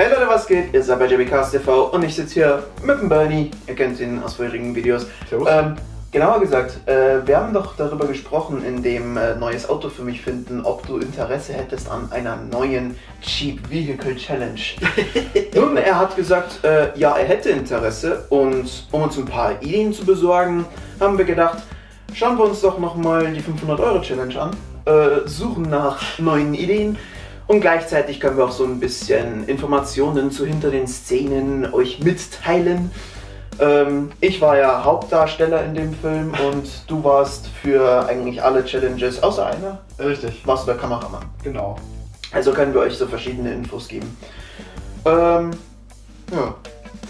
Hey Leute, was geht? Ihr seid bei JBCast TV und ich sitze hier mit dem Bernie. Ihr kennt ihn aus vorherigen Videos. Servus. Ähm, genauer gesagt, äh, wir haben doch darüber gesprochen, in dem äh, neues Auto für mich finden, ob du Interesse hättest an einer neuen Cheap Vehicle Challenge. Nun, er hat gesagt, äh, ja, er hätte Interesse und um uns ein paar Ideen zu besorgen, haben wir gedacht, schauen wir uns doch nochmal die 500 Euro Challenge an, äh, suchen nach neuen Ideen und gleichzeitig können wir auch so ein bisschen Informationen zu hinter den Szenen euch mitteilen. Ähm, ich war ja Hauptdarsteller in dem Film und du warst für eigentlich alle Challenges, außer einer, Richtig, warst du der Kameramann. genau. Also können wir euch so verschiedene Infos geben. Ähm, ja,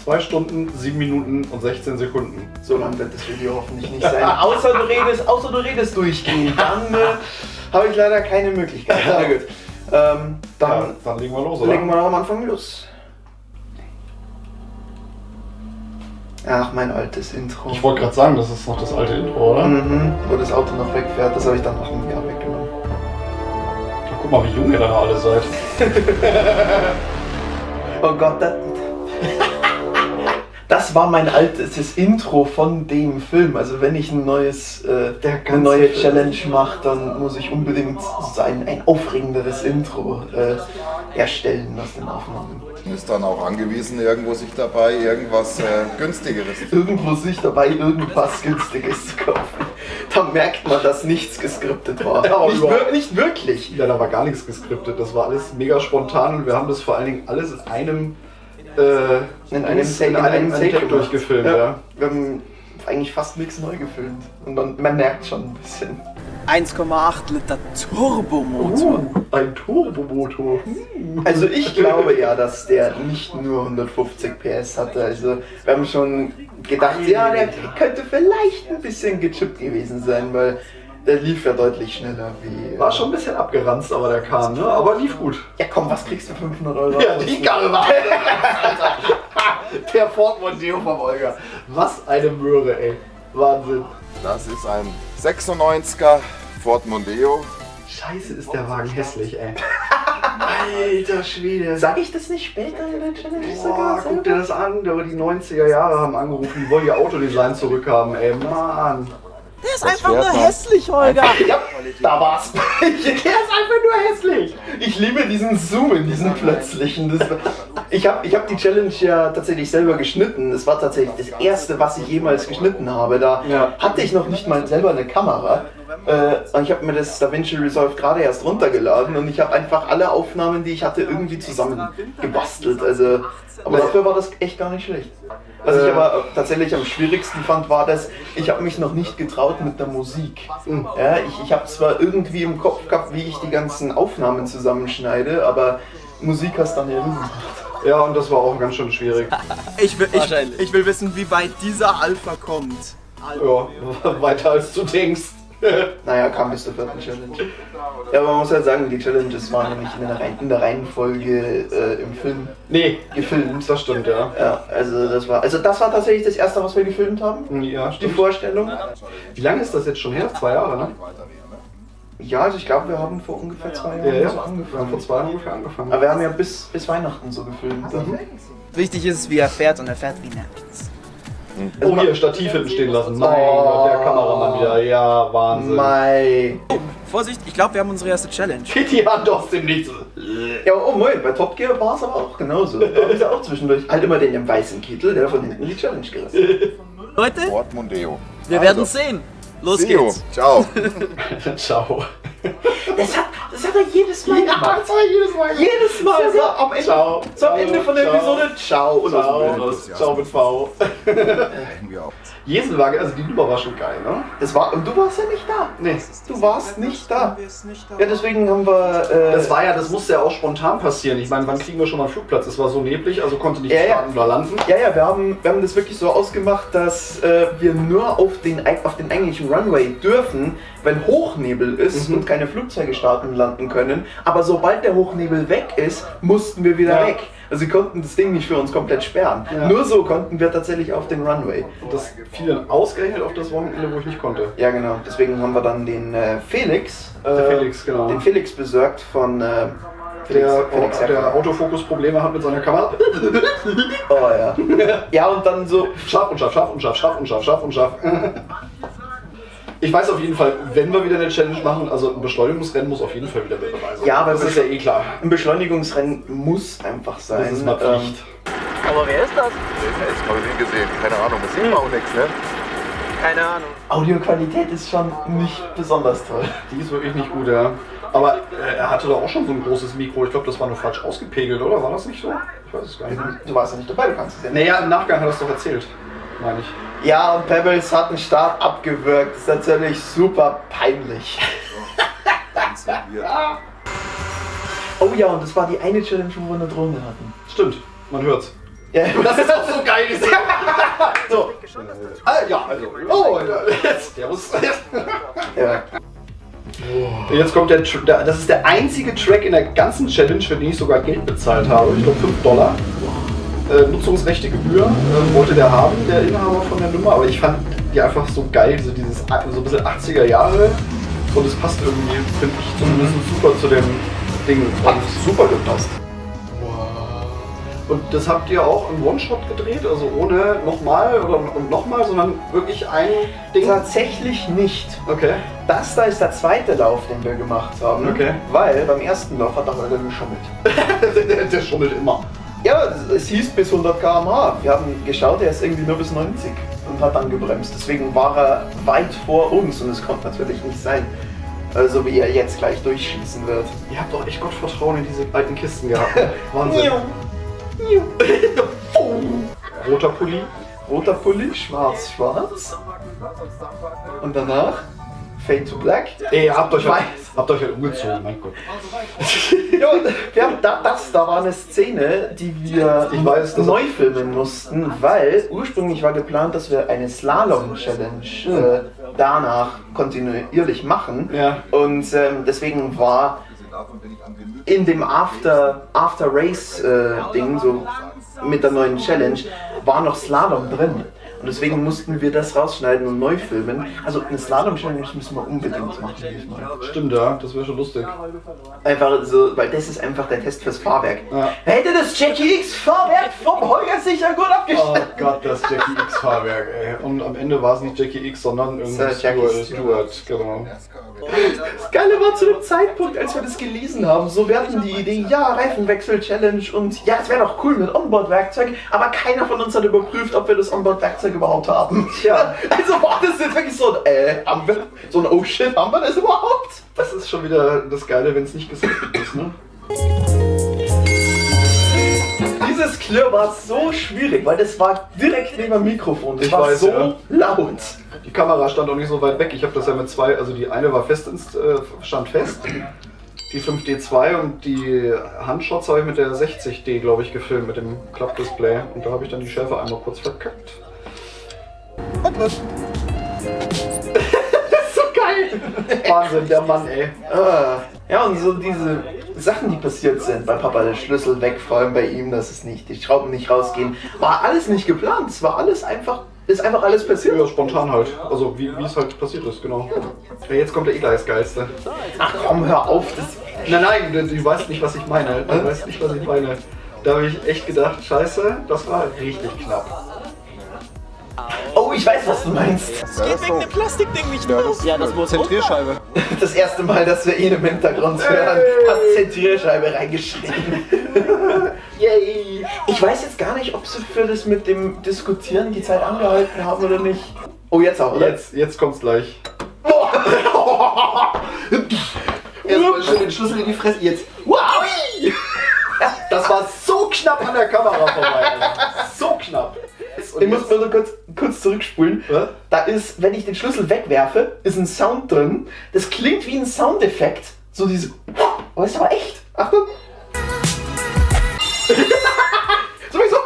Zwei Stunden, sieben Minuten und 16 Sekunden. so lang wird das Video hoffentlich nicht sein. außer du redest, außer du redest durchgehend. Dann äh, habe ich leider keine Möglichkeit. Na gut. Ähm, dann Ja, dann legen wir los, oder? legen wir am Anfang los. Ach, mein altes Intro. Ich wollte gerade sagen, das ist noch das alte Intro, oder? Mhm, wo das Auto noch wegfährt, das habe ich dann nach einem Jahr weggenommen. Ja, guck mal, wie jung ihr da alle seid. Oh Gott, das, das war mein altes Intro von dem Film. Also wenn ich ein neues, äh, Der eine neue Film. Challenge mache, dann muss ich unbedingt so ein, ein aufregenderes Intro äh, erstellen aus den Aufnahmen. Ist dann auch angewiesen, irgendwo sich dabei irgendwas äh, günstigeres. Irgendwo sich dabei irgendwas Günstiges zu kaufen. Da merkt man, dass nichts geskriptet war. Ja, nicht, wir, nicht wirklich. Ja, da war gar nichts geskriptet. Das war alles mega spontan und wir haben das vor allen Dingen alles in einem äh, In einem in einem Take durchgefilmt, ja. Wir haben eigentlich fast nichts neu gefilmt. Und man, man merkt schon ein bisschen. 1,8 Liter Turbomotor. Uh, ein Turbomotor. Also ich glaube ja, dass der nicht nur 150 PS hatte. Also wir haben schon gedacht, ja, der könnte vielleicht ein bisschen gechippt gewesen sein, weil der lief ja deutlich schneller wie... War schon ein bisschen abgeranzt, aber der kam, ne? Aber lief gut. Ja komm, was kriegst du für 500 Euro? Ja, die Karre war Der Ford Mondeo vom Olga. Was eine Möhre, ey. Wahnsinn. Das ist ein 96er Ford Mondeo. Scheiße, ist der Wagen hässlich, ey. Alter Schwede. Sag ich das nicht später in der Challenge Boah, sogar? guck dir das an, aber die 90er Jahre haben angerufen, die wollen ihr Autodesign zurückhaben, ey. Mann. Der ist Das einfach nur man. hässlich, Holger. Ja, da war's. Der ist einfach nur hässlich. Ich liebe diesen Zoom in diesen plötzlichen. Das, ich habe ich hab die Challenge ja tatsächlich selber geschnitten. Das war tatsächlich das erste, was ich jemals geschnitten habe. Da Ja. hatte ich noch nicht mal selber eine Kamera. Äh, ich habe mir das DaVinci Resolve gerade erst runtergeladen und ich habe einfach alle Aufnahmen, die ich hatte, irgendwie zusammen gebastelt. Also, aber dafür war das echt gar nicht schlecht. Was ich Äh. aber tatsächlich am schwierigsten fand, war das, ich habe mich noch nicht getraut mit der Musik. Ja, ich ich habe zwar irgendwie im Kopf gehabt, wie ich die ganzen Aufnahmen zusammenschneide, aber Musik hast dann ja nie gemacht. Ja, und das war auch ganz schön schwierig. Ich will, ich, ich will wissen, wie weit dieser Alpha kommt. Ja, weiter als du denkst. Naja, kam bis zur vierten Challenge. Ja, aber man muss halt sagen, die Challenges waren nämlich in der, Reihen, in der Reihenfolge äh, im Film Nee, gefilmt. das stimmt, ja. Ja, also das war, also das war tatsächlich das erste, was wir gefilmt haben. Ja, Die stimmt. Vorstellung. Wie lange ist das jetzt schon her? Zwei Jahre, ne? Ja, also ich glaube, wir haben vor ungefähr zwei Jahren Ja, ja. so Wir haben angefangen. vor zwei Jahren ungefähr angefangen. Aber wir haben ja bis, bis Weihnachten so gefilmt. Dann. Wichtig ist, wie er fährt und er fährt wie Napkins. Oh, hier, Stativ hinten stehen lassen. Mein Oh. Gott, der Kameramann wieder. Ja, Wahnsinn. Mai. Vorsicht, ich glaube, wir haben unsere erste Challenge. Kitty Hand aus dem Nichts. Ja, oh moin, bei Top Gear war es aber auch genauso. Da haben sie auch zwischendurch halt immer den im weißen Kittel, der von hinten die Challenge gerissen. Leute, Ford Mondeo. wir werden sehen. Los See you. geht's. Ciao. Ciao. Das hat, das hat er jedes Mal gemacht. das war jedes Mal. Jedes Mal so am Ende, Ciao. so am Ende von der Ciao. Episode. Ciao. Und aus dem Ciao. Bild. Ciao mit V. Hätten wir auch. Jesenwagen, also die Nummer war schon geil, ne? Das war, und du warst ja nicht da. Nee. Du warst nicht da. Ja, deswegen haben wir. Äh, Das war ja, das musste ja auch spontan passieren. Ich meine, wann kriegen wir schon mal einen Flugplatz? Es war so neblig, also konnte nicht Ja, ja. starten oder landen. Ja, ja, wir haben, wir haben das wirklich so ausgemacht, dass äh, wir nur auf den, auf den eigentlichen Runway dürfen, wenn Hochnebel ist Mhm. und keine Flugzeuge starten und landen können. Aber sobald der Hochnebel weg ist, mussten wir wieder Ja. weg. Also sie konnten das Ding nicht für uns komplett sperren. Ja. Nur so konnten wir tatsächlich auf den Runway. Und das fiel dann ausgerechnet auf das Wochenende, wo ich nicht konnte. Ja, genau. Deswegen haben wir dann den äh, Felix, Der äh, Felix, genau. den Felix besorgt von, äh, der, Felix der Herrmann. Autofokus-Probleme hat mit seiner Kamera. Oh ja. ja, und dann so, Scharf und scharf, scharf und scharf, scharf und scharf, scharf und scharf. Ich weiß auf jeden Fall, wenn wir wieder eine Challenge machen, also ein Beschleunigungsrennen muss auf jeden Fall wieder mit dabei sein. Ja, aber das ist ja eh klar. ein Beschleunigungsrennen muss einfach sein. Das ist mal Ähm, Pflicht. Aber wer ist das? Ich habe nie gesehen, keine Ahnung, das sieht man auch nichts, ne? Keine Ahnung. Audioqualität ist schon nicht besonders toll. Die ist wirklich nicht gut, ja. Aber äh, er hatte doch auch schon so ein großes Mikro. Ich glaube, das war nur falsch ausgepegelt, oder? War das nicht so? Ich weiß es gar nicht. Du warst ja nicht dabei, du kannst es ja nicht. Naja, im Nachgang hat er es doch erzählt, meine ich. Ja, und Pebbles hat einen Start abgewürgt. Das ist natürlich super peinlich. Oh ja, und das war die eine Challenge, wo wir eine Drohne hatten. Stimmt, man hört's. Ja, Das ist auch so geil. so. ah, ja, also. Oh, jetzt. Der muss. Ja. Jetzt kommt der, der. Das ist der einzige Track in der ganzen Challenge, für den ich sogar Geld bezahlt habe. Ich glaube 5 Dollar. Äh, Nutzungsrechte Gebühr äh, wollte der haben, der Inhaber von der Nummer. Aber ich fand die einfach so geil, so dieses so ein bisschen 80er Jahre. Und es passt irgendwie, finde ich, zumindest super zu dem Ding. Hat super gepasst. Und das habt ihr auch im One-Shot gedreht, also ohne nochmal oder und nochmal, sondern wirklich ein Ding. Tatsächlich nicht. Okay. Das da ist der zweite Lauf, den wir gemacht haben. Okay. Weil beim ersten Lauf hat er leider geschummelt. der, der schummelt immer. Ja, es hieß bis 100 km/h. Wir haben geschaut, er ist irgendwie nur bis 90 und hat dann gebremst. Deswegen war er weit vor uns und es konnte natürlich nicht sein. Also wie er jetzt gleich durchschießen wird. Ihr habt doch echt Gottvertrauen in diese alten Kisten gehabt. Wahnsinn. Roter Pulli. Roter Pulli, schwarz, schwarz. Und danach Fade to Black. Ey, ihr habt euch halt, habt euch halt umgezogen, mein Gott. Ja, und wir haben da, das, da war eine Szene, die wir Ich weiß, neu filmen mussten, weil ursprünglich war geplant, dass wir eine Slalom-Challenge äh, danach kontinuierlich machen. Ja. Und ähm, deswegen war in dem After, After Race äh, Ding, so mit der neuen Challenge, war noch Slalom drin. Und deswegen mussten wir das rausschneiden und neu filmen. Also eine Slalom-Challenge müssen wir unbedingt machen diesmal. Stimmt, ja, das wäre schon lustig. Einfach so, weil das ist einfach der Test fürs Fahrwerk. Ja. Hätte das Jackie X Fahrwerk vom Holger sicher gut Oh abgeschnitten. Gott, das Jackie X Fahrwerk, ey. Und am Ende war es nicht Jackie X, sondern irgendwie Jackie Stuart, Stuart, genau. Das Geile war zu dem Zeitpunkt, als wir das gelesen haben, so wir hatten die Idee, ja, Reifenwechsel-Challenge und ja, es wäre doch cool mit Onboard-Werkzeug, aber keiner von uns hat überprüft, ob wir das Onboard-Werkzeug überhaupt haben. Tja. Also war das jetzt wirklich so ein, äh, haben wir, so ein Oh shit, haben wir das überhaupt? Das ist schon wieder das Geile, wenn es nicht gescriptet ist, ne? Dieses Klirr war so schwierig, weil das war direkt neben dem Mikrofon. Das Ich war weiß, so ja. laut. Die Kamera stand auch nicht so weit weg. Ich habe das ja mit zwei, also die eine war fest ins, äh, stand fest, die 5D2 und die Handshots habe ich mit der 60D, glaube ich, gefilmt, mit dem Klappdisplay. Und da habe ich dann die Schärfe einmal kurz verkackt. So geil. Wahnsinn, der Mann, ey. Ah, Ja, und so diese Sachen, die passiert sind, bei Papa der Schlüssel weg, vor allem bei ihm, dass es nicht, die Schrauben nicht rausgehen, war alles nicht geplant. Es war alles einfach, ist einfach alles passiert. Ja, spontan halt. Also wie wie es halt passiert ist, genau. Ja, jetzt kommt der Eli das Geilste. Ach komm, hör auf, das. Nein, nein, du, du weißt nicht, was ich meine. Du weißt nicht, was ich meine. Da habe ich echt gedacht, scheiße, das war richtig knapp. Oh, ich weiß, was du meinst. Ja, Geht wegen dem Plastikding nicht Ja, das- Ja, das muss Zentrierscheibe. Das erste Mal, dass wir ihn im Hintergrund hören, hat Zentrierscheibe reingeschrieben. Yay! Ich weiß jetzt gar nicht, ob sie für das mit dem Diskutieren die Zeit angehalten haben oder nicht. Oh, jetzt auch, oder? Jetzt, jetzt kommt's gleich. Erstmal schön den Schlüssel in die Fresse. Jetzt. Wow! Das war so knapp an der Kamera vorbei. So knapp. Und Ich muss mal so kurz, kurz zurückspulen. Was? Da ist, wenn ich den Schlüssel wegwerfe, ist ein Sound drin. Das klingt wie ein Soundeffekt. So diese. Oh, ist aber echt. Achtung. Sowieso.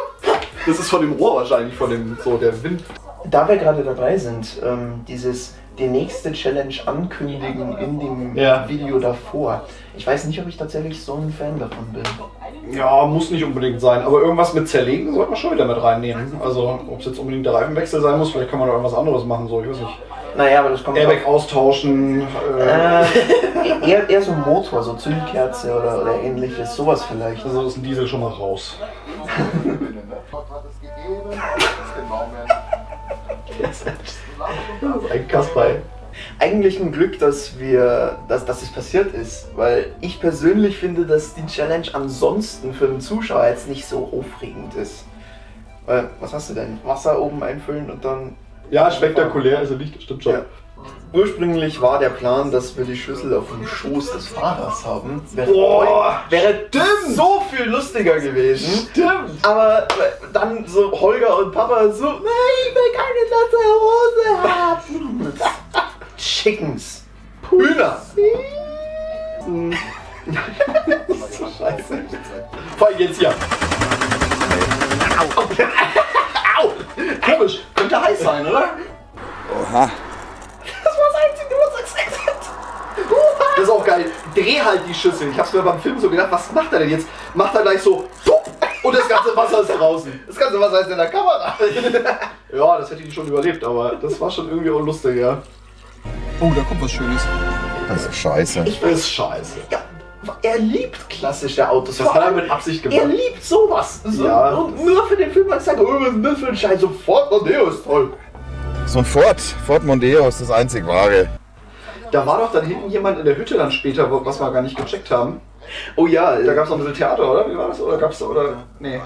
Das ist von dem Rohr wahrscheinlich, von dem, so der Wind. Da wir gerade dabei sind, ähm, dieses die nächste Challenge ankündigen in dem Ja. Video davor. Ich weiß nicht, ob ich tatsächlich so ein Fan davon bin. Ja, muss nicht unbedingt sein, aber irgendwas mit zerlegen sollte man schon wieder mit reinnehmen. Also, ob es jetzt unbedingt der Reifenwechsel sein muss, vielleicht kann man da irgendwas anderes machen, so, ich weiß nicht. Naja, aber das kommt Airbag austauschen. Äh, Äh, eher, eher so ein Motor, so Zündkerze oder, oder ähnliches, sowas vielleicht. also ist ein Diesel schon mal raus. Ein Kasper. ey. Eigentlich ein Glück, dass wir, dass, dass es passiert ist, weil ich persönlich finde, dass die Challenge ansonsten für den Zuschauer jetzt nicht so aufregend ist. Weil, was hast du denn? Wasser oben einfüllen und dann. Ja, spektakulär er nicht, stimmt schon. Ja. Ursprünglich war der Plan, dass wir die Schüssel auf dem Schoß des Fahrers haben. Wäre, Boah, wäre so viel lustiger gewesen. Stimmt! Aber dann so Holger und Papa so, will keine nasse Hose haben. Chickens. Hühner. Scheiße. Vor allem jetzt hier. Au! Au! Komisch, könnte heiß sein, oder? Oha. Das war das Einzige, was er gesagt hat. Das ist auch geil. Dreh halt die Schüssel. Ich hab's mir beim Film so gedacht, was macht er denn jetzt? Macht er gleich so und das ganze Wasser ist draußen. Das ganze Wasser ist in der Kamera. Ja, das hätte ich schon überlebt, aber das war schon irgendwie auch lustig, ja. Oh, da kommt was Schönes. Das ist scheiße. Das ist scheiße. Ja, er liebt klassische Autos. Das hat er mit Absicht Er gemacht. liebt sowas. So, Ja. Und nur für den Film hat er gesagt, oh, was ist denn das für ein Scheiß? Sofort, Mondeo ist toll. So ein Ford, Ford Mondeo ist das einzig wahre. Da war doch dann hinten jemand in der Hütte dann später, wo- was wir gar nicht gecheckt haben. Oh ja, Da gab es noch ein bisschen Theater, oder? Wie war das? Oder gab's da, oder? Nee.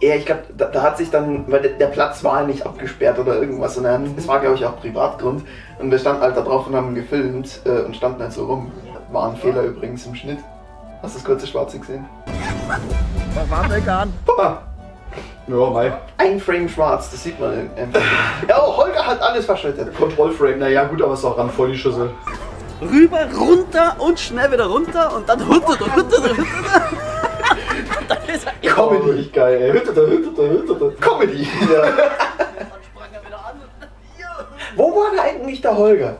Ja, ich glaube, da, da hat sich dann, weil der, der Platz war nicht abgesperrt oder irgendwas, sondern es war, glaube ich, auch Privatgrund. Und wir standen halt da drauf und haben gefilmt äh, und standen halt so rum. War ein Fehler übrigens im Schnitt. Hast du das kurze Schwarze gesehen? Papa! Ja, mei. Ein Frame schwarz, das sieht man einfach. Ja, oh, Holger hat alles verschüttet. Kontrollframe, naja, gut, aber ist auch ran voll die Schüssel. Rüber, runter und schnell wieder runter und dann runter, runter, runter, runter. dann ist er Comedy. Richtig geil, ey. Hütte da, Hütte da, Hütte da. Comedy. Ja. sprang er wieder an. Wo war da eigentlich der Holger?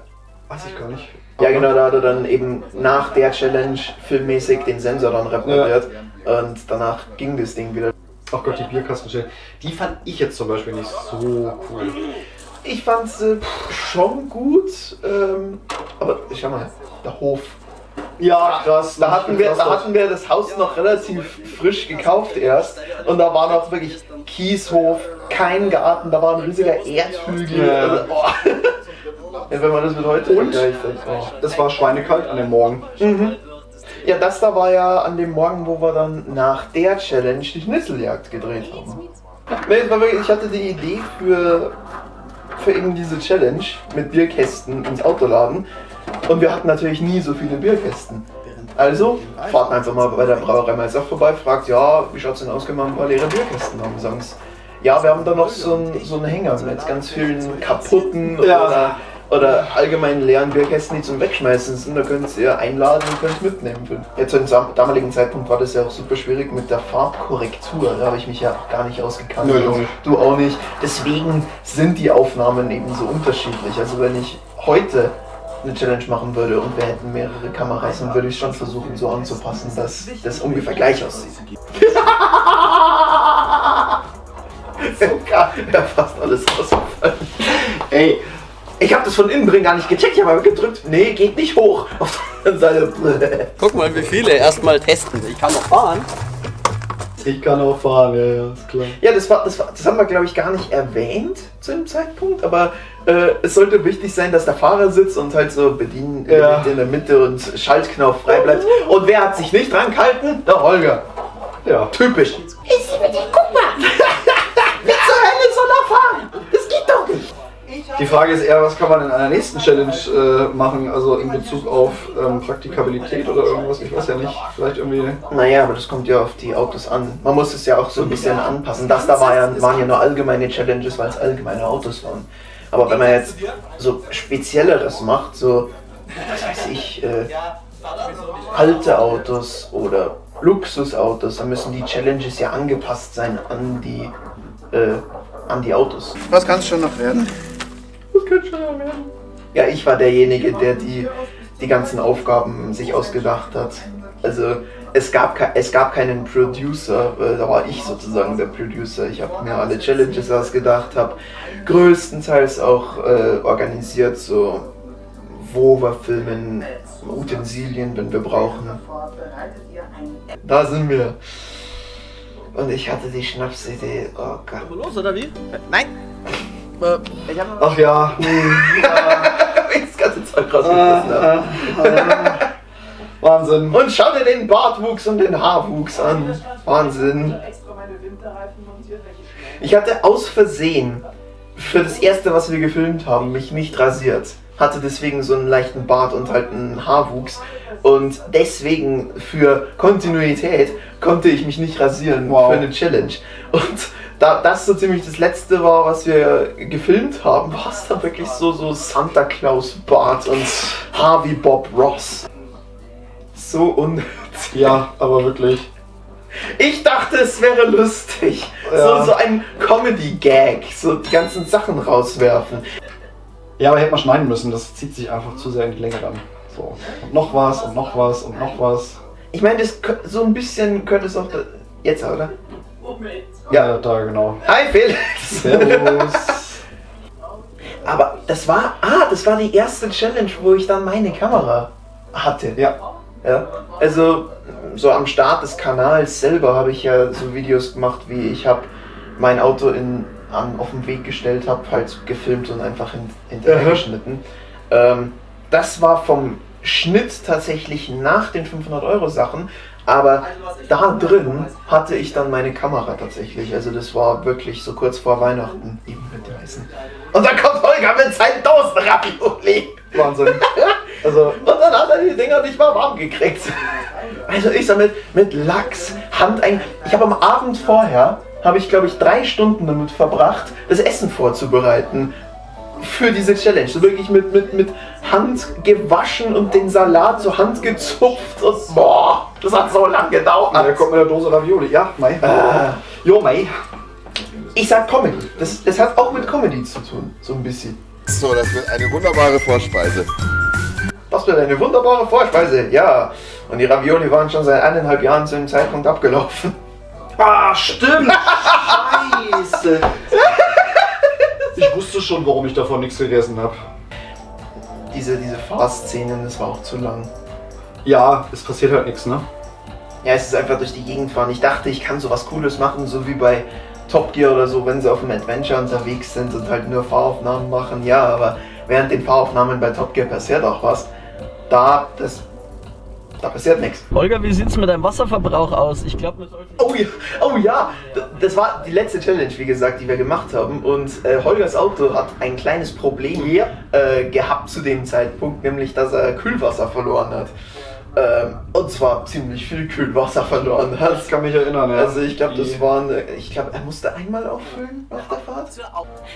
Weiß ich gar nicht. Ja, genau, da hat er dann eben nach der Challenge filmmäßig den Sensor dann repariert. Und danach ging das Ding wieder. Ach Gott, die Bierkastenstelle. Die fand ich jetzt zum Beispiel nicht so cool. Ich fand's äh, schon gut, ähm, aber schau mal, der Hof. Ja, krass. Da hatten, wir, da hatten wir das Haus noch relativ frisch gekauft erst und da war noch wirklich Kieshof, kein Garten, da war ein riesiger Erdhügel. Ja. Also, oh. ja, wenn man das mit heute Und? vergleicht. dann, Oh. Es war schweinekalt an dem Morgen. Ja, das da war ja an dem Morgen, wo wir dann nach der Challenge die Schnitzeljagd gedreht haben. Ich hatte die Idee für, für eben diese Challenge mit Bierkästen ins Auto laden und wir hatten natürlich nie so viele Bierkästen. Also fahrt einfach mal bei der Brauerei Meister vorbei, fragt, ja, wie schaut's denn aus, können wir ein paar leere Bierkästen haben? Sagen sie, ja, wir haben da noch so einen, so einen Hänger mit ganz vielen kaputten Ja. oder, oder allgemein leeren Bierkästen, die zum Wegschmeißen sind. Da könnt ihr einladen und könnt mitnehmen. Jetzt zu dem damaligen Zeitpunkt war das ja auch super schwierig mit der Farbkorrektur. Da habe ich mich ja auch gar nicht ausgekannt. Nö, du auch nicht. Du auch nicht. Deswegen sind die Aufnahmen eben so unterschiedlich. Also wenn ich heute eine Challenge machen würde und wir hätten mehrere Kameras, dann würde ich schon versuchen so anzupassen, dass das ungefähr gleich aussieht. Sogar, ja, fast alles rausgefallen. Ey, Ich habe das von innen drin gar nicht gecheckt, ich habe aber gedrückt, nee, geht nicht hoch. Auf der anderen Seite. Guck mal, wie viele erstmal testen. Ich kann noch fahren. ich kann auch fahren, ja, ja, ist klar. Ja, das, war, das, war, das haben wir, glaube ich, gar nicht erwähnt zu dem Zeitpunkt, aber äh, es sollte wichtig sein, dass der Fahrer sitzt und halt so bedienen Ja. in der Mitte und Schaltknopf frei bleibt. Und wer hat sich nicht dran gehalten? Der Holger. Ja. Typisch. Guck mal! Wie zur Hölle soll er fahren? Das geht doch nicht! Die Frage ist eher, was kann man in einer nächsten Challenge äh, machen, also in Bezug auf ähm, Praktikabilität oder irgendwas, ich weiß ja nicht, vielleicht irgendwie... Naja, aber das kommt ja auf die Autos an. Man muss es ja auch so ein bisschen anpassen. Das da war ja, waren ja nur allgemeine Challenges, weil es allgemeine Autos waren. Aber wenn man jetzt so spezielleres macht, so, was weiß ich, äh, alte Autos oder Luxusautos, dann müssen die Challenges ja angepasst sein an die, äh, an die Autos. Was kann es schon noch werden? Mal werden. Ja, ich war derjenige, der die, die ganzen Aufgaben sich ausgedacht hat. Also es gab, es gab keinen Producer, da war ich sozusagen der Producer. Ich habe mir alle Challenges ausgedacht, habe größtenteils auch äh, organisiert, so wo wir filmen, Utensilien, wenn wir brauchen. Da sind wir. Und ich hatte die Schnapsidee, oh Gott. Los, oder wie? Nein! Äh, Ach ja. das ganze Zeug rausgelassen. habe. Wahnsinn. Und schau dir den Bartwuchs und den Haarwuchs an. Wahnsinn. Ich hatte aus Versehen für das erste, was wir gefilmt haben, mich nicht rasiert. Hatte deswegen so einen leichten Bart und halt einen Haarwuchs. Und deswegen für Kontinuität konnte ich mich nicht rasieren Wow. für eine Challenge. Und da das so ziemlich das letzte war, was wir gefilmt haben, war es dann wirklich so, so Santa Claus Bart und wie Bob Ross. So unnötig. Ja, aber wirklich. Ich dachte, es wäre lustig. Ja. So, so ein Comedy-Gag. So die ganzen Sachen rauswerfen. Ja, aber hätte man schneiden müssen. Das zieht sich einfach zu sehr in die Länge dann. So. Und noch was und noch was und noch was. Ich meine, so ein bisschen könnte es auch. da- Jetzt, oder? Ja, da genau. Hi, Felix! Servus. Aber das war. Ah, das war die erste Challenge, wo ich dann meine Kamera hatte. Ja. Ja, also so am Start des Kanals selber habe ich ja so Videos gemacht, wie ich habe mein Auto in, an, auf den Weg gestellt, habe halt gefilmt und einfach hin, hinterher geschnitten. Ähm, das war vom Schnitt tatsächlich nach den 500 Euro Sachen, aber da drin hatte ich dann meine Kamera tatsächlich. Also das war wirklich so kurz vor Weihnachten eben mit dem Essen. Und dann kommt Holger mit seinen Dosen Ravioli. Wahnsinn. Also, Und dann hat er die Dinger nicht mal warm gekriegt. Also ich sag mit, mit Lachs, Hand ein. Ich habe am Abend vorher, habe ich glaube ich drei Stunden damit verbracht, das Essen vorzubereiten. Für diese Challenge. So wirklich mit, mit, mit Hand gewaschen und den Salat zur Hand gezupft und boah, das hat so lange gedauert. da kommt mit der Dose Ravioli. Ja, Mai. Ah. Jo, Mai. Ich sag Comedy. Das, das hat auch mit Comedy zu tun, so ein bisschen. So, das wird eine wunderbare Vorspeise. Das wird eine wunderbare Vorspeise, ja. Und die Ravioli waren schon seit eineinhalb Jahren zu dem Zeitpunkt abgelaufen. Ah, stimmt. Scheiße. Ich wusste schon, warum ich davon nichts gegessen habe. Diese, diese Fahrszenen, das war auch zu lang. Ja, es passiert halt nichts, ne? Ja, es ist einfach durch die Gegend fahren. Ich dachte, ich kann sowas Cooles machen, so wie bei Top Gear oder so, wenn sie auf einem Adventure unterwegs sind und halt nur Fahraufnahmen machen. Ja, aber während den Fahraufnahmen bei Top Gear passiert auch was. Da, das, da passiert nichts. Holger, wie sieht's mit deinem Wasserverbrauch aus? Ich glaube, wir sollten. Oh ja, oh ja, das war die letzte Challenge, wie gesagt, die wir gemacht haben. Und äh, Holgers Auto hat ein kleines Problem äh, gehabt zu dem Zeitpunkt, nämlich dass er Kühlwasser verloren hat. Ähm, und zwar ziemlich viel Kühlwasser verloren hat. Ich kann mich erinnern, ja. Also ich glaube, das waren, äh, ich glaube, er musste einmal auffüllen auf der Fahrt.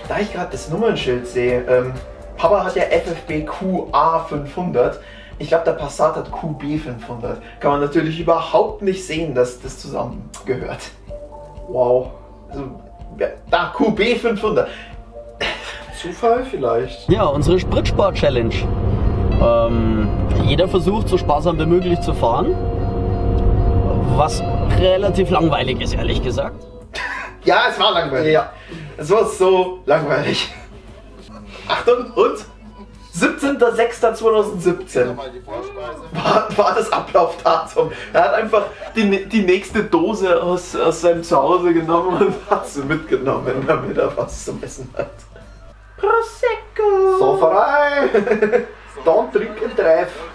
Da ich gerade das Nummernschild sehe, ähm, Papa hat ja FFB QA 500. Ich glaube, der Passat hat QB 500. Kann man natürlich überhaupt nicht sehen, dass das zusammengehört. Wow. Also, ja, da QB 500. Zufall vielleicht. Ja, unsere Spritsport-Challenge. Ähm, jeder versucht so sparsam wie möglich zu fahren. Was relativ langweilig ist, ehrlich gesagt. Ja, es war langweilig. Ja. Es war so langweilig. Achtung, und? 17.06.2017. Nochmal die Vorspeise. war, war das Ablaufdatum. Er hat einfach die, die nächste Dose aus, aus seinem Zuhause genommen und hat sie mitgenommen, damit er was zum Essen hat. Prosecco! Sauferei. Dann trinken treff. Du bekommst.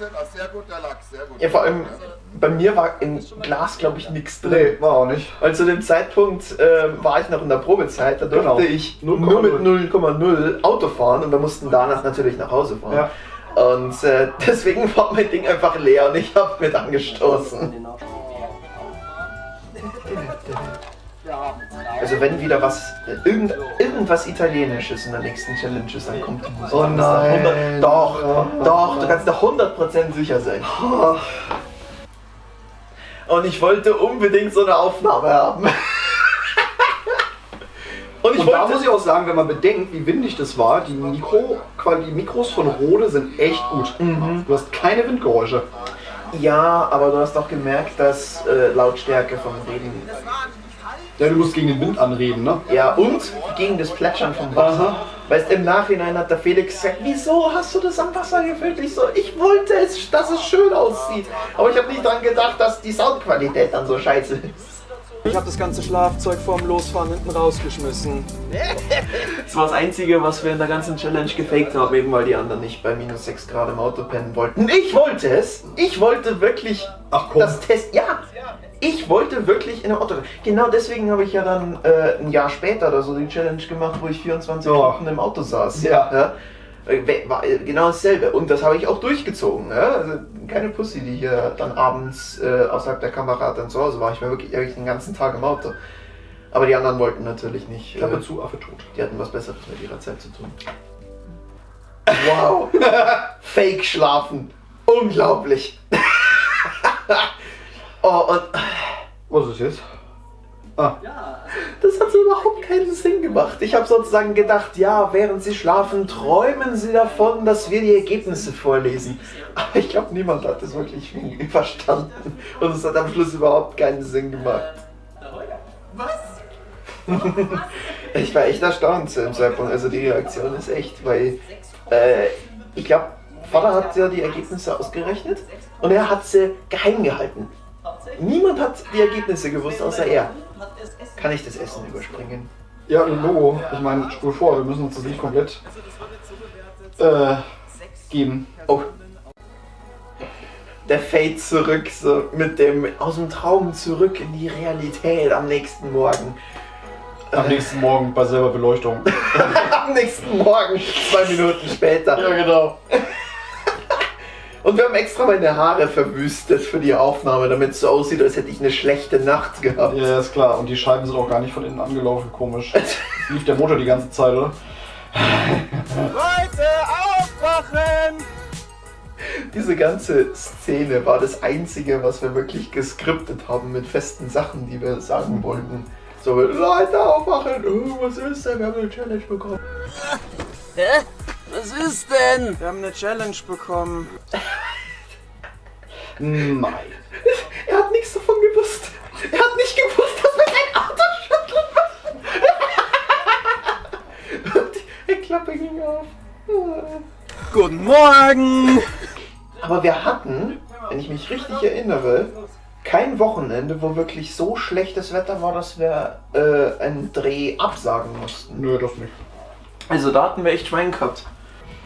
Ist das? Sehr gut, der Lachs. Sehr gut. Ja, vor allem bei mir war im Glas, glaube ich, nichts drin. Nee, war auch nicht. Weil zu dem Zeitpunkt äh, war ich noch in der Probezeit, da durfte Genau. ich 0,0. nur mit 0,0 Auto fahren und wir mussten danach natürlich nach Hause fahren. Ja. Und äh, deswegen war mein Ding einfach leer und ich habe mit angestoßen. Also wenn wieder was, irgend, irgendwas Italienisches in der nächsten Challenge ist, dann kommt die Musik. Oh nein. 100 Doch, doch, du kannst da 100% sicher sein. Und ich wollte unbedingt so eine Aufnahme haben. Und ich Und da muss ich auch sagen, wenn man bedenkt, wie windig das war, die, Mikro, die Mikros von Rode sind echt gut. Du hast keine Windgeräusche. Ja, aber du hast doch gemerkt, dass äh, Lautstärke vom Reden. Ja, du musst gegen den Wind anreden, ne? Ja, und gegen das Plätschern vom Wasser. Aha. Weißt im Nachhinein hat der Felix gesagt, wieso hast du das am Wasser gefüllt? Ich so, ich wollte es, dass es schön aussieht. Aber ich habe nicht dran gedacht, dass die Soundqualität dann so scheiße ist. Ich habe das ganze Schlafzeug vorm Losfahren hinten rausgeschmissen. Das war das Einzige, was wir in der ganzen Challenge gefaked haben, eben weil die anderen nicht bei minus 6 Grad im Auto pennen wollten. Ich wollte es. Ich wollte wirklich Ach, komm. das Test. Ja, ich wollte wirklich in einem Auto. Genau deswegen habe ich ja dann äh, ein Jahr später oder so die Challenge gemacht, wo ich 24 Ja. Stunden im Auto saß. Ja. Äh, we- War äh, genau dasselbe. Und das habe ich auch durchgezogen. Ja? Also keine Pussy, die hier dann abends äh, außerhalb der Kamera dann zu Hause war. Ich war wirklich, wirklich den ganzen Tag im Auto. Aber die anderen wollten natürlich nicht. Äh, Klappe zu, Affe tot. die hatten was Besseres mit ihrer Zeit zu tun. Wow. Fake schlafen. Unglaublich. oh, und Was ist jetzt? Ah, das hat so überhaupt keinen Sinn gemacht. Ich habe sozusagen gedacht, ja, während sie schlafen, träumen sie davon, dass wir die Ergebnisse vorlesen. Aber ich glaube, niemand hat das wirklich verstanden. Und es hat am Schluss überhaupt keinen Sinn gemacht. Ich war echt erstaunt zu dem Zeitpunkt. Also die Reaktion ist echt, weil äh, ich glaube, Vater hat ja die Ergebnisse ausgerechnet und er hat sie geheim gehalten. Niemand hat die Ergebnisse gewusst, außer er. Kann ich das Essen überspringen? ja, Logo. Ich meine, spul vor, wir müssen uns das nicht komplett äh, geben. Oh. Der Fade zurück, so mit dem aus dem Traum zurück in die Realität am nächsten Morgen. Am nächsten Morgen bei selber Beleuchtung. Am nächsten Morgen, zwei Minuten später. genau. Und wir haben extra meine Haare verwüstet für die Aufnahme, damit es so aussieht, als hätte ich eine schlechte Nacht gehabt. Ja, ist klar. Und die Scheiben sind auch gar nicht von innen angelaufen, komisch. Lief der Motor die ganze Zeit, oder? Leute, aufwachen! Diese ganze Szene war das Einzige, was wir wirklich geskriptet haben mit festen Sachen, die wir sagen wollten. So, Leute, aufwachen! Oh, was ist denn? Wir haben eine Challenge bekommen. Hä? Was ist denn? Wir haben eine Challenge bekommen. Nein. Er hat nichts davon gewusst. Er hat nicht gewusst, dass wir sein Auto schütteln müssen. Die Klappe ging auf. Guten Morgen! Aber wir hatten, wenn ich mich richtig erinnere, kein Wochenende, wo wirklich so schlechtes Wetter war, dass wir äh, einen Dreh absagen mussten. Nö, das nicht. Also da hatten wir echt Schwein gehabt.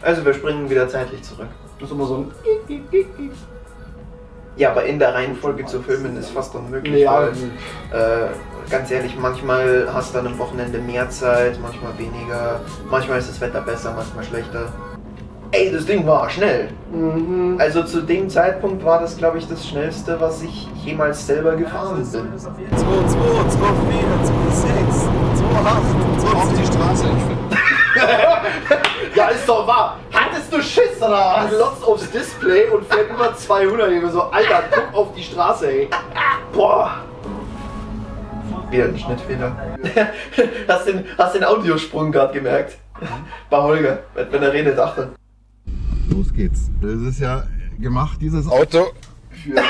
Also wir springen wieder zeitlich zurück. Das ist immer so ein. Ja, aber in der Reihenfolge zu filmen ist fast unmöglich. Ja, weil, äh, ganz ehrlich, manchmal hast du an einem Wochenende mehr Zeit, manchmal weniger. Manchmal ist das Wetter besser, manchmal schlechter. Ey, das Ding war schnell. Mhm. Also zu dem Zeitpunkt war das, glaube ich, das schnellste, was ich jemals selber gefahren bin. 2, 2, 2, 4, 2, 6, 2, 8, 2, Auf die Straße. Ja, ist doch wahr. Hattest du Schiss, oder? Glotzt aufs Display und fährt über 200. Ich bin so, Alter, guck auf die Straße, ey. Boah. Wieder ein Schnittfehler. hast, den, hast den Audiosprung gerade gemerkt? Bei Holger, wenn wenn er redet, achte. Los geht's. Das ist ja gemacht, dieses Auto.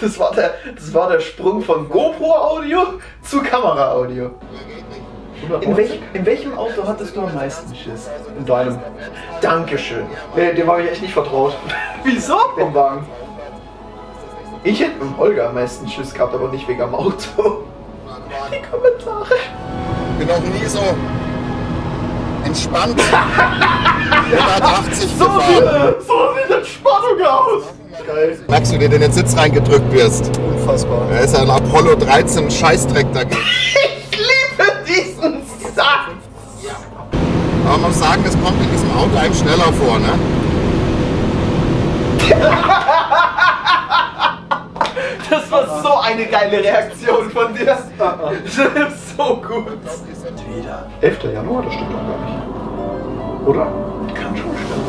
Das war der, das war der Sprung von GoPro-Audio zu Kamera-Audio. In, welch, in welchem Auto hattest du am meisten Schiss? In deinem. Dankeschön. Nee, dem habe ich echt nicht vertraut. Wieso? Dem Wagen. Ich hätte mit dem Holger am meisten Schiss gehabt, aber nicht wegen am Auto. Die Kommentare. Bin auch nie so entspannt. 180 So gefahren. sieht, so sieht Entspannung aus. Geil. Merkst du, dir in den Sitz reingedrückt wirst? Unfassbar. Da ist ja ein Apollo 13 Scheißdreck dagegen. Aber man muss sagen, das kommt in diesem Auto einem schneller vor, ne? Das war so eine geile Reaktion von dir. Das ist so gut. 11. Januar, das stimmt doch gar nicht. Oder? Kann schon stimmen.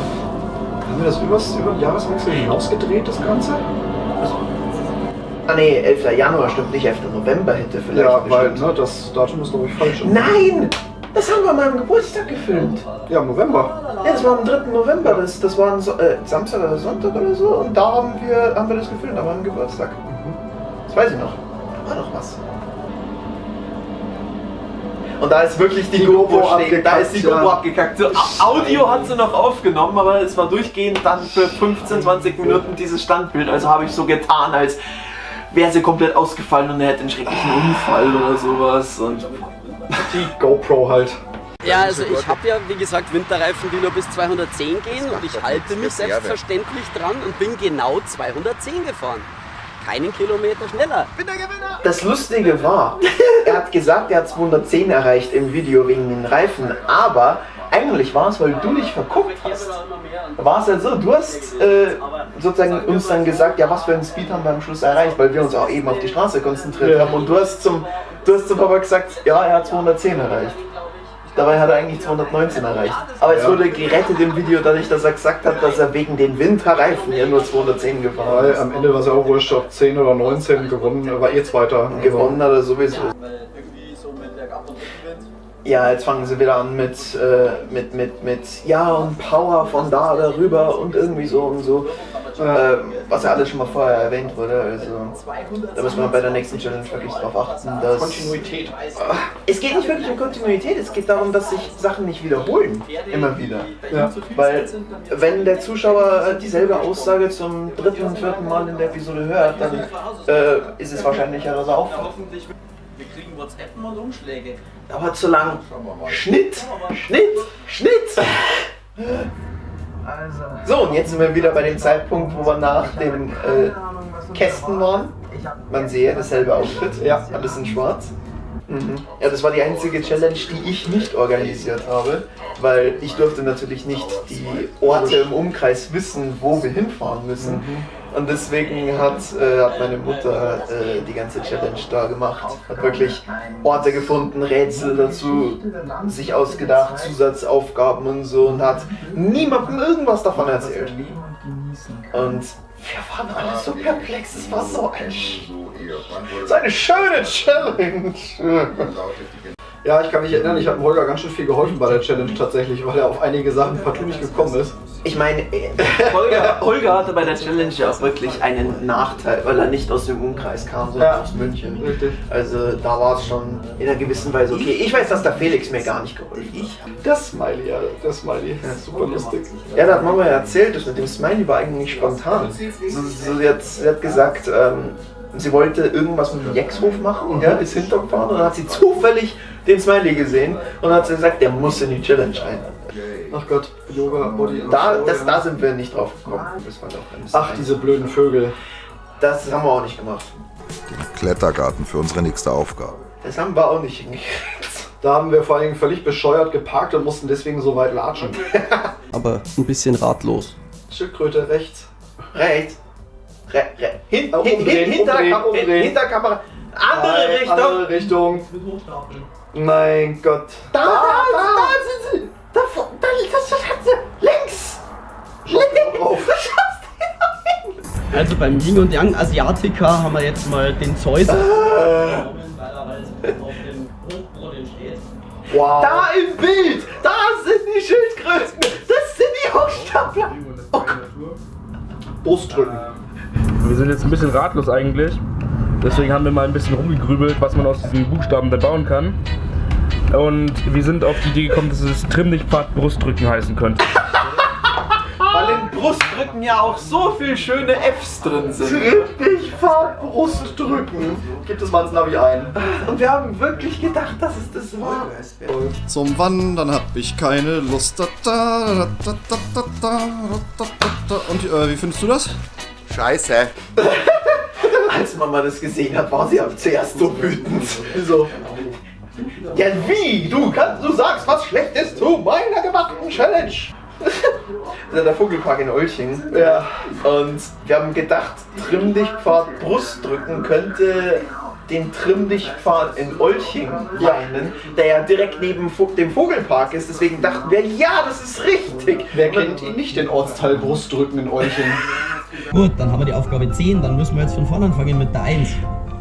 Haben wir das übers, über den Jahreswechsel hinaus gedreht, das Ganze? Ah nee, 11. Januar stimmt nicht, 11. November hätte vielleicht Ja, weil bestimmt. ne, das Datum ist, glaube ich, falsch. Nein! Das haben wir an meinem Geburtstag gefilmt. Ja, im November. Ja, das war am 3. November, das, das war ein so äh, Samstag oder Sonntag oder so und da haben wir, haben wir das gefilmt, an meinem Geburtstag. Das weiß ich noch. Da war noch was. Und da ist wirklich die, Die GoPro GoPro stehen. Da ist die abgekackt, GoPro ja. abgekackt. So, Audio hat sie noch aufgenommen, aber es war durchgehend dann für 15, 20 Minuten dieses Standbild. Also habe ich so getan, als wäre sie komplett ausgefallen und er hätte einen schrecklichen Unfall oder sowas. Und Die GoPro halt. Ja, also ich habe ja, wie gesagt, Winterreifen, die nur bis 210 gehen und ich halte mich selbstverständlich dran und bin genau 210 gefahren. Keinen Kilometer schneller. Das Lustige war, er hat gesagt, er hat 210 erreicht im Video wegen den Reifen, aber eigentlich war es, weil du dich verguckt hast. War es ja so, du hast äh, sozusagen uns dann gesagt, ja, was für einen Speed haben wir am Schluss erreicht, weil wir uns auch eben auf die Straße konzentriert Ja. haben. Und du hast zum, du hast zum Papa gesagt, ja, er hat 210 erreicht. Dabei hat er eigentlich 219 erreicht. Aber es Ja. wurde gerettet im Video, dadurch, dass er gesagt hat, dass er wegen den Winterreifen ja nur 210 gefahren Weil ist. am Ende war es auch wurscht, ob 10 oder 19 gewonnen, er war eh Zweiter. Gewonnen hat er sowieso. Mit Bergab und Rückenwind. Ja, jetzt fangen sie wieder an mit, äh, mit, mit, mit, ja und Power von da darüber und irgendwie so und so. Äh, was ja alles schon mal vorher erwähnt wurde. Also, da müssen wir bei der nächsten Challenge wirklich drauf achten, dass. Kontinuität. Es geht nicht wirklich um Kontinuität, es geht darum, dass sich Sachen nicht wiederholen. Immer wieder. Ja. Weil, wenn der Zuschauer äh, dieselbe Aussage zum dritten und vierten Mal in der Episode hört, dann äh, ist es wahrscheinlicher, dass er auffällt. Wir kriegen WhatsApp und Umschläge. Dauert zu lang. Schnitt, Schnitt, Schnitt. So, und jetzt sind wir wieder bei dem Zeitpunkt, wo wir nach den äh, Kästen waren. Man sehe dasselbe Outfit, ja, alles in schwarz. Mhm. Ja, das war die einzige Challenge, die ich nicht organisiert habe, weil ich durfte natürlich nicht die Orte im Umkreis wissen, wo wir hinfahren müssen. Und deswegen hat, äh, hat meine Mutter äh, die ganze Challenge da gemacht. Hat wirklich Orte gefunden, Rätsel dazu, sich ausgedacht, Zusatzaufgaben und so und hat niemandem irgendwas davon erzählt. Und wir waren alle so perplex, es war so, ein, sch- so eine schöne Challenge. Ja, ich kann mich erinnern, ich habe Holger ganz schön viel geholfen bei der Challenge tatsächlich, weil er auf einige Sachen partout nicht gekommen ist. Ich meine, äh, Holger, Holger hatte bei der Challenge ja auch wirklich einen Nachteil, weil er nicht aus dem Umkreis kam, sondern Ja. aus München. Richtig. also da war es schon in einer gewissen Weise okay. Ich weiß, dass der Felix mir gar nicht geholfen hat. Das Smiley, ja, das Smiley. super lustig. Ja, da hat Mama ja erzählt, das mit dem Smiley war eigentlich spontan. So, so, sie, hat, sie hat gesagt, ähm, sie wollte irgendwas mit dem Jexhof machen, ja, ist hintergefahren und dann hat sie zufällig den Smiley gesehen und hat sie gesagt, der muss in die Challenge rein. Ach Gott, Yoga, Body Da, das, da sind wir nicht drauf gekommen. Das war doch ein bisschen Ach, diese blöden Vögel. Das haben wir auch nicht gemacht. Klettergarten für unsere nächste Aufgabe. Das haben wir auch nicht hingekriegt. Da haben wir vor allem völlig bescheuert geparkt und mussten deswegen so weit latschen. Aber ein bisschen ratlos. Schildkröte rechts. Rechts. Re, re, hin, hin, umdrehen, hin, hinter, umdrehen, umdrehen. hinter Kamera. Andere Nein, Richtung. Andere Richtung. Mein Gott. Da, da, da, sind sie. Da, vor- da liegt das Schatze. Links. Drauf. Also beim Yin und Yang Asiatica haben wir jetzt mal den Zeus. Wow. Da im Bild. Da sind die Schildkröten. Das sind die Hochstapler. Oh Gott. Brustdrücken. Wir sind jetzt ein bisschen ratlos eigentlich. Deswegen haben wir mal ein bisschen rumgegrübelt, was man aus diesen Buchstaben dann bauen kann. Und wir sind auf die Idee gekommen, dass es Trimm dich Part Brustdrücken heißen könnte. Weil in Brustdrücken ja auch so viele schöne Fs drin sind. Richtig Fahrt Brustdrücken. Gibt es mal ins Navi ein. Und wir haben wirklich gedacht, dass es das war. Zum Wandern hab ich keine Lust. Und äh, wie findest du das? Scheiße. Als Mama das gesehen hat, war sie am zuerst so wütend. Wieso? Ja, wie? Du kannst, du sagst was Schlechtes zu meiner gemachten Challenge. Das ist der Vogelpark in Olching. Ja. Und wir haben gedacht, Trimmdichtpfad Brustdrücken könnte den Trimmdichtpfad in Olching meinen, der ja direkt neben dem Vogelpark ist. Deswegen dachten wir, ja, das ist richtig. Wer kennt ihn nicht, den Ortsteil Brustdrücken in Olching? Gut, dann haben wir die Aufgabe 10, dann müssen wir jetzt von vorne anfangen mit der 1.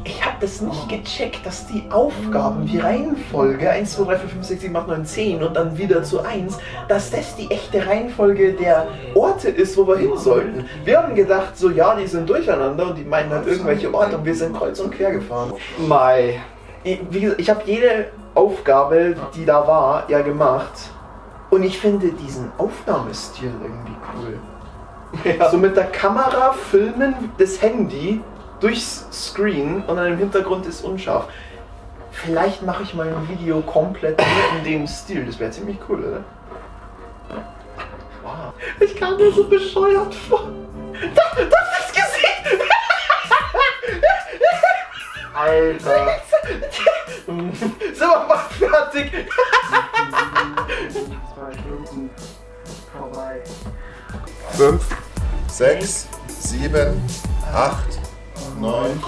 ich habe das nicht gecheckt, dass die Aufgaben, die Reihenfolge 1, 2, 3, 4, 5, 6, 7, 8, 9, 10 und dann wieder zu 1, dass das die echte Reihenfolge der Orte ist, wo wir hin sollten. Wir haben gedacht, so ja, die sind durcheinander und die meinen halt irgendwelche Orte und wir sind kreuz und quer gefahren. Mai. Ich, wie gesagt, ich habe jede Aufgabe, die da war, ja gemacht. Und ich finde diesen Aufnahmestil irgendwie cool. Ja. So mit der Kamera filmen das Handy durchs Screen und dann im Hintergrund ist unscharf. Vielleicht mache ich mal ein Video komplett in dem Stil. Das wäre ziemlich cool, oder? Wow. Ich kam mir so bescheuert vor. Das, das ist Gesicht! Alter. Sind wir mal fertig? Fünf, sechs, sieben, acht, neun.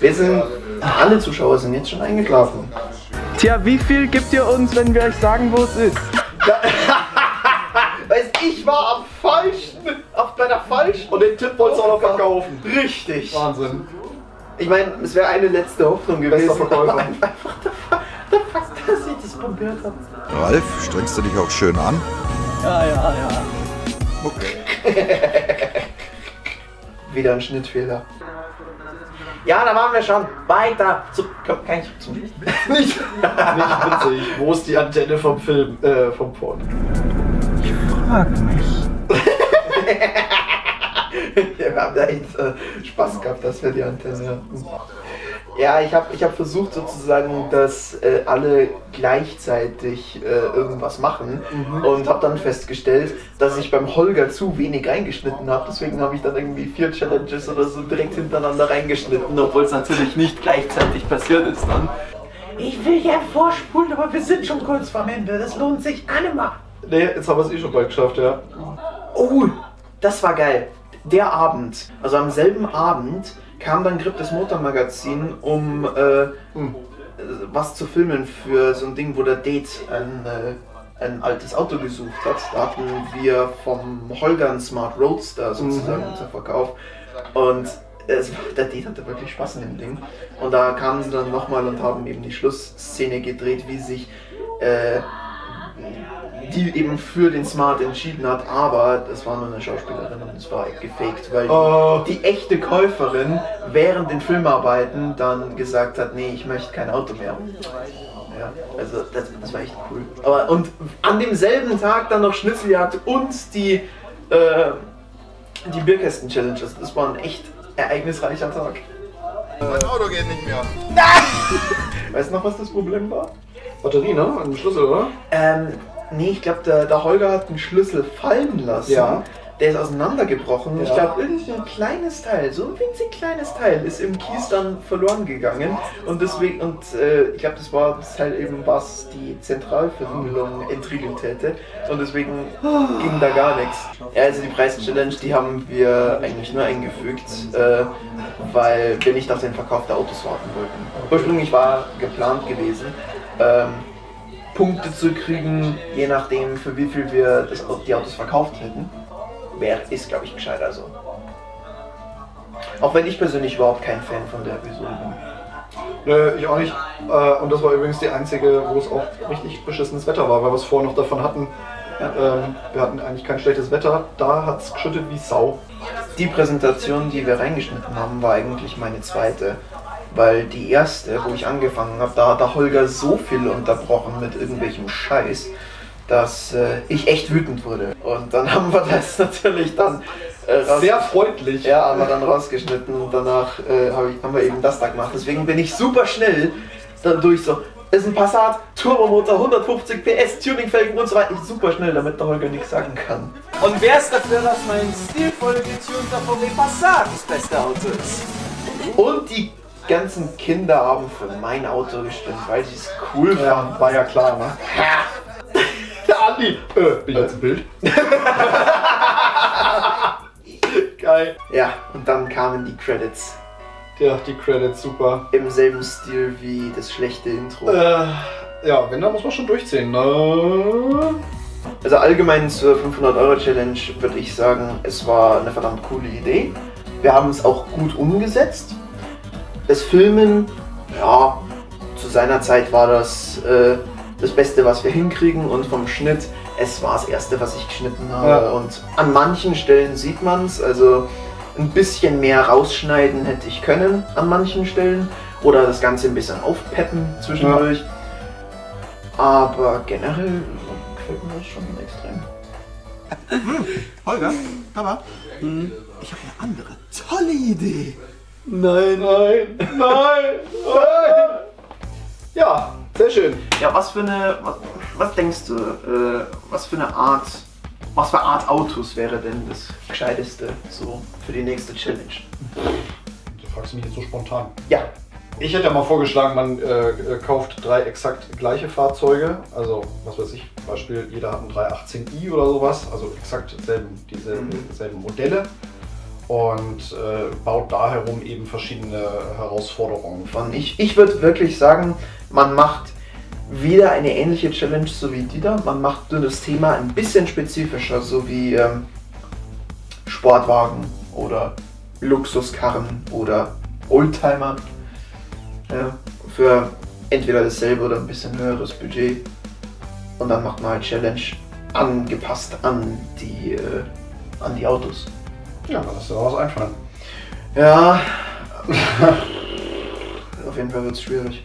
Wir sind, alle Zuschauer sind jetzt schon eingeschlafen. Tja, wie viel gibt ihr uns, wenn wir euch sagen, wo es ist? Weiß ich war am falschen, auf bei der falschen. Und den Tipp wolltest du auch noch verkaufen. Richtig. Wahnsinn. Ich meine, es wäre eine letzte Hoffnung gewesen, Bester Verkäufer. aber einfach der, Fa- der Fakt, dass ich das probiert habe. Ralf, strengst du dich auch schön an? Ja, ja, ja. Okay. Wieder ein Schnittfehler. Ja, da waren wir schon. Weiter. Zu, komm, kann ich zum Nicht, nicht witzig. Wo ist die Antenne vom Film, äh, vom Porn? Ja, wir haben da echt äh, Spaß gehabt, dass wir die Antenne hatten. Ja, ich habe ich hab versucht sozusagen, dass äh, alle gleichzeitig äh, irgendwas machen und habe dann festgestellt, dass ich beim Holger zu wenig reingeschnitten habe. Deswegen habe ich dann irgendwie vier Challenges oder so direkt hintereinander reingeschnitten, obwohl es natürlich nicht gleichzeitig passiert ist dann. Ich will ja vorspulen, aber wir sind schon kurz vorm Ende. Das lohnt sich allemal. Nee, jetzt haben wir es eh schon bald geschafft, ja. Oh, das war geil. Der Abend, also am selben Abend, kam dann Grip das Motormagazin, um äh, Hm. was zu filmen für so ein Ding, wo der Date ein, äh, ein altes Auto gesucht hat. Da hatten wir vom Holger einen Smart Roadster sozusagen Mhm. zum Verkauf. Und es, der Date hatte wirklich Spaß in dem Ding. Und da kamen sie dann nochmal und haben eben die Schlussszene gedreht, wie sich äh, die eben für den Smart entschieden hat, aber das war nur eine Schauspielerin und es war gefaked, weil Oh. die, echte Käuferin während den Filmarbeiten dann gesagt hat, nee, ich möchte kein Auto mehr. Ja, also das, das war echt cool. Aber und an demselben Tag dann noch Schnitzeljagd und die, äh, die Bierkästen-Challenges. Das war ein echt ereignisreicher Tag. Mein Auto geht nicht mehr. Weißt du noch, was das Problem war? Batterie, ne? Ein Schlüssel, oder? Ähm, nee, ich glaube, der, der Holger hat einen Schlüssel fallen lassen. Ja. Der ist auseinandergebrochen. Ich Ja. glaube, irgendein kleines Teil, so ein winzig kleines Teil, ist im Kies dann verloren gegangen. Und deswegen, und äh, ich glaube, das war das Teil eben, was die Zentralverriegelung entriegelt hätte. Und deswegen ging da gar nichts. Ja, also die Preis-Challenge, die haben wir eigentlich nur eingefügt, äh, weil wir nicht auf den Verkauf der Autos warten wollten. Ursprünglich war geplant gewesen, ähm, Punkte zu kriegen, je nachdem für wie viel wir das, die Autos verkauft hätten. Wäre, ist glaube ich gescheiter so. Auch wenn ich persönlich überhaupt kein Fan von der Episode bin. Nö, ich auch nicht. Äh, und das war übrigens die einzige, wo es auch richtig beschissenes Wetter war, weil wir es vorher noch davon hatten. Ähm, wir hatten eigentlich kein schlechtes Wetter. Da hat es geschüttet wie Sau. Die Präsentation, die wir reingeschnitten haben, war eigentlich meine zweite. Weil die erste, wo ich angefangen habe, da hat der Holger so viel unterbrochen mit irgendwelchem Scheiß, dass äh, ich echt wütend wurde. Und dann haben wir das natürlich dann äh, Sehr freundlich. Ja, haben wir dann rausgeschnitten und danach äh, hab ich, haben wir eben das da gemacht. Deswegen bin ich super schnell dadurch so. Ist ein Passat, Turbomotor, 150 PS, Tuningfelgen und so weiter. Ich super schnell, damit der Holger nichts sagen kann. Und wer ist dafür, dass mein stilvoll getunter VW Passat das beste Auto ist? Und die ganzen Kinder haben für mein Auto gestimmt, weil sie es cool Ja, fanden. war ja klar, ne? Der Andi! Äh, bin ich jetzt im Bild? Geil. Ja, und dann kamen die Credits. Ja, die Credits, super. Im selben Stil wie das schlechte Intro. Äh, ja, wenn, dann muss man schon durchziehen, ne? Also allgemein zur 500 Euro Challenge würde ich sagen, es war eine verdammt coole Idee. Wir haben es auch gut umgesetzt. Das Filmen, ja, zu seiner Zeit war das äh, das Beste, was wir hinkriegen und vom Schnitt, es war das Erste, was ich geschnitten habe. Ja. Und an manchen Stellen sieht man es, also ein bisschen mehr rausschneiden hätte ich können an manchen Stellen oder das Ganze ein bisschen aufpeppen zwischendurch. Aber generell gefällt mir das schon extrem. Holger, Papa, ich habe eine andere tolle Idee. Nein. Nein, nein, nein. Ja, sehr schön. Ja, was für eine, was, was denkst du, äh, was für eine Art, was für Art Autos wäre denn das gescheiteste so für die nächste Challenge? Du fragst mich jetzt so spontan. Ja, Ich hätte ja mal vorgeschlagen, man äh, äh, kauft drei exakt gleiche Fahrzeuge. Also, was weiß ich, Beispiel, jeder hat einen 318i oder sowas. Also exakt selben, dieselben selben Modelle. Und äh, baut da herum eben verschiedene Herausforderungen. von ich, ich würde wirklich sagen, man macht wieder eine ähnliche Challenge so wie die da. Man macht nur das Thema ein bisschen spezifischer, so wie ähm, Sportwagen oder Luxuskarren oder Oldtimer. Ja, für entweder dasselbe oder ein bisschen höheres Budget. Und dann macht man halt Challenge angepasst an die, äh, an die Autos. Ja, lass dir was einfallen. Ja, auf jeden Fall wird es schwierig.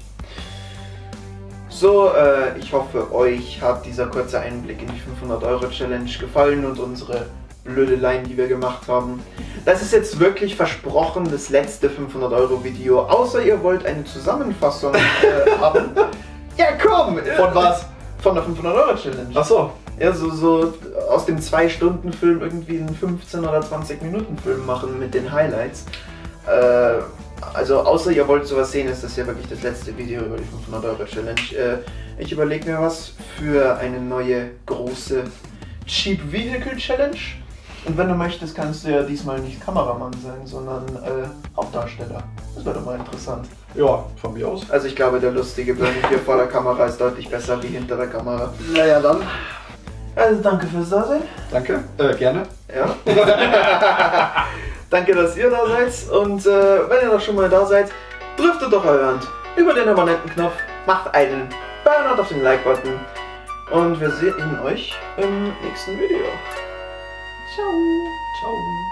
So, äh, ich hoffe, euch hat dieser kurze Einblick in die 500 Euro Challenge gefallen und unsere Blödeleien, die wir gemacht haben. Das ist jetzt wirklich versprochen das letzte 500 Euro Video, außer ihr wollt eine Zusammenfassung äh, haben. Ja, komm! Von was? Von der 500 Euro Challenge. Ja, so, so aus dem 2-Stunden-Film irgendwie einen 15 oder 20 Minuten Film machen mit den Highlights. Äh, also außer ihr wollt sowas sehen, ist das ja wirklich das letzte Video über die 500 Euro Challenge. Äh, ich überlege mir was für eine neue große Cheap Vehicle Challenge. Und wenn du möchtest, kannst du ja diesmal nicht Kameramann sein, sondern äh, Hauptdarsteller. Das wäre doch mal interessant. Ja, von mir aus. Also ich glaube, der lustige Bernie hier vor der Kamera ist deutlich besser wie hinter der Kamera. Naja, dann. Also danke fürs Dasein. Danke. Äh, gerne. Ja. Danke, dass ihr da seid. Und äh, wenn ihr doch schon mal da seid, drückt doch eure Hand über den Abonnenten-Knopf, macht einen Burnout auf den Like-Button und wir sehen euch im nächsten Video. Ciao. Ciao.